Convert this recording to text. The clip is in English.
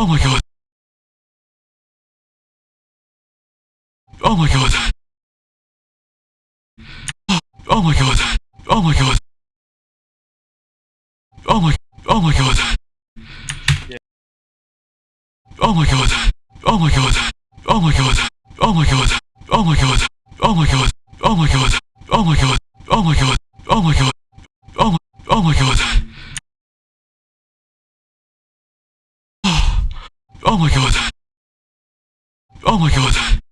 Oh my god. Oh my god. Oh my god. Oh my god. Oh my Oh my god. Oh my god. Oh my god. Oh my god. Oh my god. Oh my god. Oh my god. Oh my god. Oh my god. Oh my god. Oh my god. Oh my god.